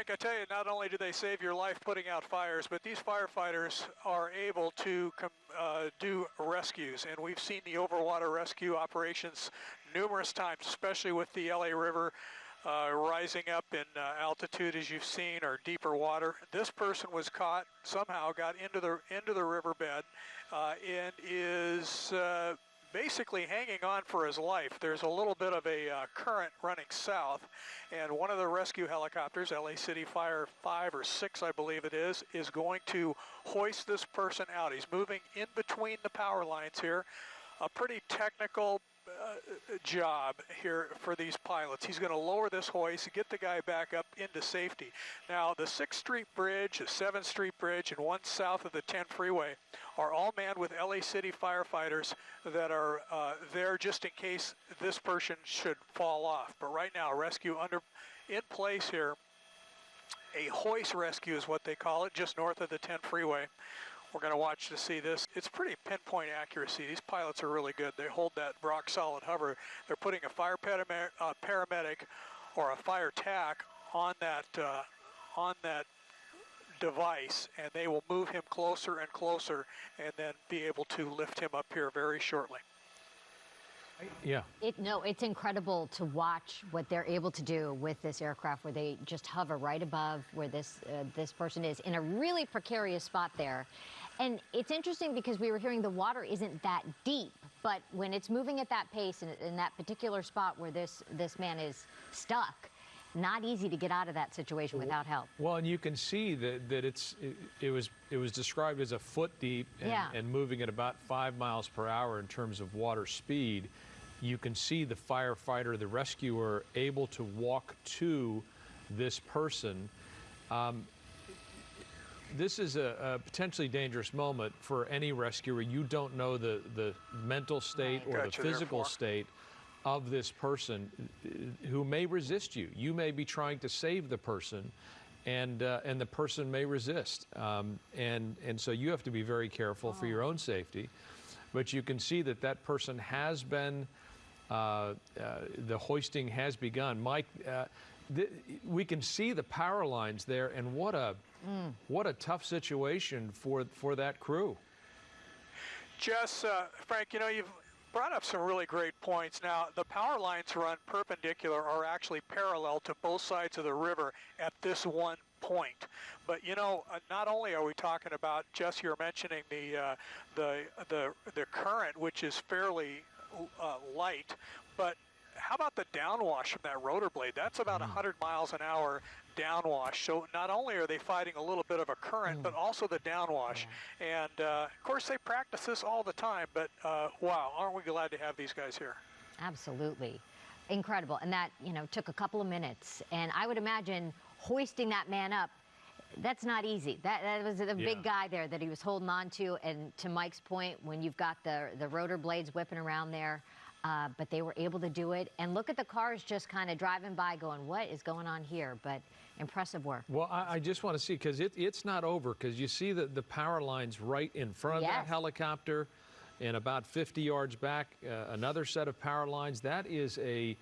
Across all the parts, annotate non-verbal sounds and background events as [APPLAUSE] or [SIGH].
Frank, I tell you, not only do they save your life putting out fires, but these firefighters are able to uh, do rescues. And we've seen the overwater rescue operations numerous times, especially with the LA River uh, rising up in uh, altitude, as you've seen, or deeper water. This person was caught somehow, got into the into the riverbed, uh, and is uh, basically hanging on for his life. There's a little bit of a uh, current running south, and one of the rescue helicopters, LA City Fire 5 or 6, I believe it is, is going to hoist this person out. He's moving in between the power lines here. A pretty technical uh, job here for these pilots. He's going to lower this hoist, get the guy back up into safety. Now, the 6th Street Bridge, the 7th Street Bridge, and one south of the 10 freeway are all manned with LA City firefighters that are uh, there just in case this person should fall off. But right now, rescue under in place here. A hoist rescue is what they call it, just north of the 10 freeway. We're going to watch to see this. It's pretty pinpoint accuracy. These pilots are really good. They hold that rock solid hover. They're putting a fire uh, paramedic or a fire tac on that uh, on that device and they will move him closer and closer and then be able to lift him up here very shortly. Yeah. It, no, it's incredible to watch what they're able to do with this aircraft where they just hover right above where this, uh, this person is in a really precarious spot there. And it's interesting because we were hearing the water isn't that deep, but when it's moving at that pace in, in that particular spot where this, this man is stuck, not easy to get out of that situation without help. Well, and you can see that, that it's it, it was it was described as a foot deep and, Yeah. and moving at about five miles per hour in terms of water speed. You can see the firefighter, the rescuer, able to walk to this person. Um, this is a, a potentially dangerous moment for any rescuer. You don't know the, the mental state or Gotcha, the physical therefore. state of this person uh, who may resist you. You may be trying to save the person, and uh, and the person may resist. Um, and and so you have to be very careful for your own safety. But you can see that that person has been. Uh, uh, the hoisting has begun. Mike, uh, th- we can see the power lines there, and what a what a tough situation for for that crew. Jess, uh, Frank, you know, you've brought up some really great points. Now, the power lines run perpendicular or actually parallel to both sides of the river at this one point. But you know, uh, not only are we talking about Jess, you're mentioning the uh, the the the current, which is fairly uh, light, but how about the downwash from that rotor blade? That's about 100 miles an hour downwash. So not only are they fighting a little bit of a current, but also the downwash. And uh, of course, they practice this all the time. But uh, wow, aren't we glad to have these guys here? Absolutely. Incredible. And that, you know, took a couple of minutes. And I would imagine hoisting that man up, that's not easy. That, that was a Yeah. big guy there that he was holding on to. And to Mike's point, when you've got the, the rotor blades whipping around there, uh, but they were able to do it. And look at the cars just kind of driving by going, what is going on here? But impressive work. Well, I, I just want to see because it, it's not over because you see the, the power lines right in front of that helicopter, and about 50 yards back, uh, another set of power lines. That is a,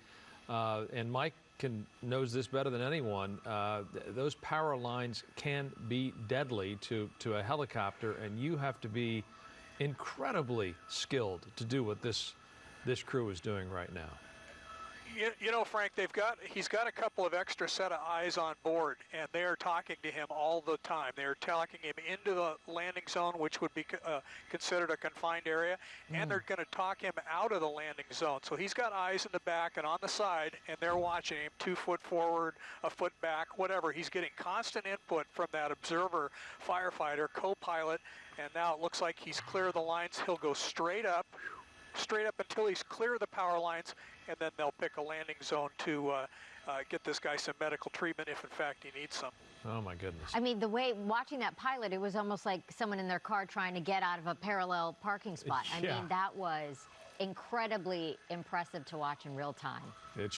uh, and Mike can knows this better than anyone. Uh, th- those power lines can be deadly to to a helicopter, and you have to be incredibly skilled to do what this this crew is doing right now. You, you know, Frank, they've got he's got a couple of extra set of eyes on board, and they are talking to him all the time. They are talking him into the landing zone, which would be uh, considered a confined area, and they're going to talk him out of the landing zone. So he's got eyes in the back and on the side, and they're watching him two foot forward, a foot back, whatever. He's getting constant input from that observer firefighter, co-pilot, and now it looks like he's clear of the lines. He'll go straight up straight up until he's clear of the power lines, and then they'll pick a landing zone to uh, uh, get this guy some medical treatment if, in fact, he needs some. Oh my goodness. I mean, the way watching that pilot, it was almost like someone in their car trying to get out of a parallel parking spot. I [LAUGHS] mean, that was incredibly impressive to watch in real time. It's